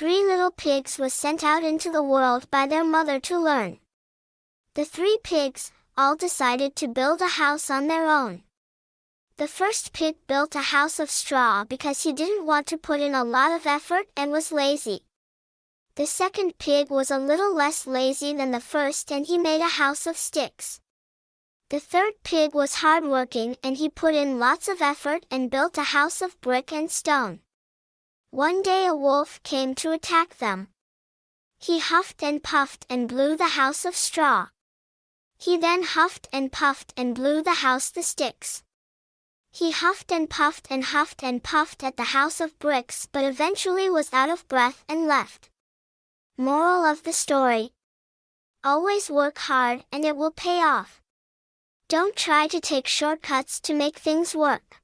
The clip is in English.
three little pigs was sent out into the world by their mother to learn. The three pigs, all decided to build a house on their own. The first pig built a house of straw because he didn't want to put in a lot of effort and was lazy. The second pig was a little less lazy than the first and he made a house of sticks. The third pig was hardworking and he put in lots of effort and built a house of brick and stone. One day a wolf came to attack them. He huffed and puffed and blew the house of straw. He then huffed and puffed and blew the house the sticks. He huffed and puffed and huffed and puffed at the house of bricks but eventually was out of breath and left. Moral of the story. Always work hard and it will pay off. Don't try to take shortcuts to make things work.